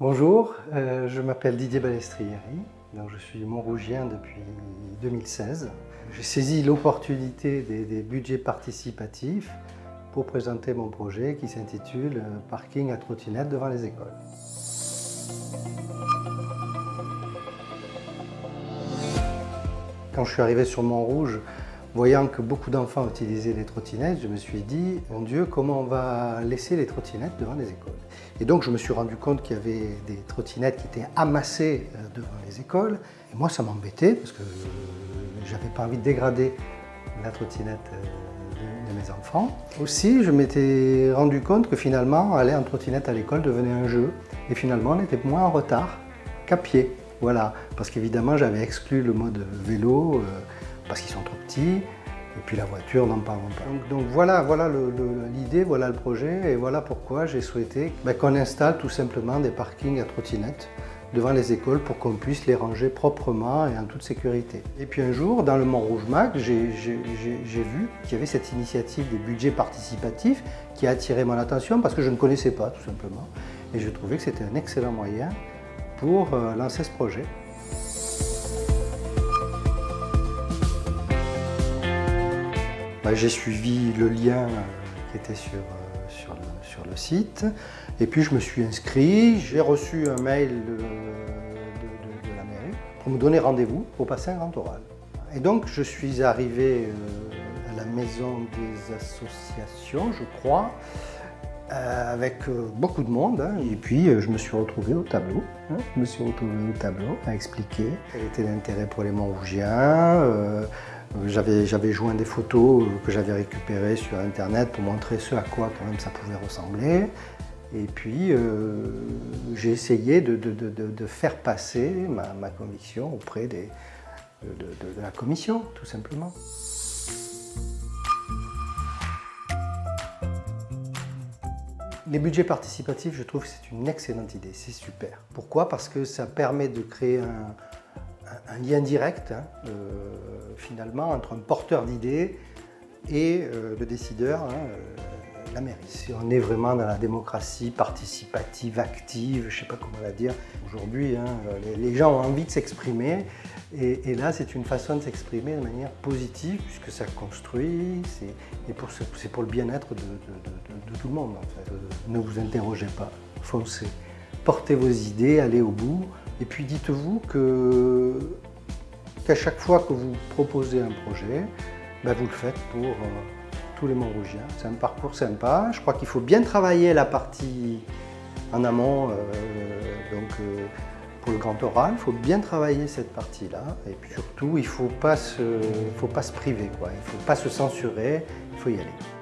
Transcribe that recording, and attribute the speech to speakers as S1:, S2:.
S1: Bonjour, euh, je m'appelle Didier Balestrieri, je suis Montrougien depuis 2016. J'ai saisi l'opportunité des, des, budgets participatifs pour présenter mon projet qui s'intitule euh, « Parking à trottinette devant les écoles ». Quand je suis arrivé sur Montrouge, voyant que beaucoup d'enfants utilisaient les trottinettes, je me suis dit, mon Dieu, comment on va laisser les trottinettes devant les écoles? Et donc je me suis rendu compte qu'il y avait des trottinettes qui étaient amassées euh, devant les écoles. Et moi, ça m'embêtait parce que j'avais pas envie de dégrader la trottinette euh, de mes enfants. Aussi, je m'étais rendu compte que finalement, aller en trottinette à l'école devenait un jeu. Et finalement, on était moins en retard qu'à pied. Voilà, parce qu'évidemment j'avais exclu le mode vélo, euh, parce qu'ils sont trop petits, et puis la voiture, n'en parlons pas. Donc, voilà, voilà l'idée, voilà le projet, et voilà pourquoi j'ai souhaité ben, qu'on installe tout simplement des parkings à trottinettes devant les écoles pour qu'on puisse les ranger proprement et en toute sécurité. Et puis un jour, dans le Mont-Rouge Mac, j'ai vu qu'il y avait cette initiative des budgets participatifs qui a attiré mon attention parce que je ne connaissais pas tout simplement. Et je trouvais que c'était un excellent moyen pour euh, lancer ce projet. Bah, j'ai suivi le lien euh, qui était sur, euh, sur, le, site et puis je me suis inscrit, j'ai reçu un mail de, la mairie pour me donner rendez-vous pour passer un grand oral. Et donc je suis arrivé à la maison des associations, je crois, euh, avec euh, beaucoup de monde. Hein. et puis, euh, je me suis retrouvé au tableau. Hein. je me suis retrouvé au tableau à expliquer quel était l'intérêt pour les Montrougiens. J'avais joint des photos que j'avais récupérées sur Internet pour montrer ce à quoi quand même ça pouvait ressembler. Et puis, j'ai essayé de, de, de, de, faire passer ma, ma conviction auprès des, de la commission, tout simplement. Les budgets participatifs, je trouve que c'est une excellente idée, c'est super. Pourquoi? Parce que ça permet de créer un, lien direct, hein, euh, finalement, entre un porteur d'idées et euh, le décideur, hein, euh, la mairie. On est vraiment dans la démocratie participative, active, je ne sais pas comment la dire, aujourd'hui, hein, les, gens ont envie de s'exprimer, et, là, c'est une façon de s'exprimer de manière positive, puisque ça construit, et c'est pour le bien-être de, tout le monde. En fait. Ne vous interrogez pas, foncez. Portez vos idées, allez au bout, et puis dites-vous qu'à chaque fois que vous proposez un projet, ben vous le faites pour euh, tous les Montrougiens. C'est un parcours sympa. Je crois qu'il faut bien travailler la partie en amont, euh, donc euh, pour le grand oral, il faut bien travailler cette partie-là. Et puis surtout, il ne faut, pas se, faut pas se priver, quoi. il ne faut pas se censurer, il faut y aller.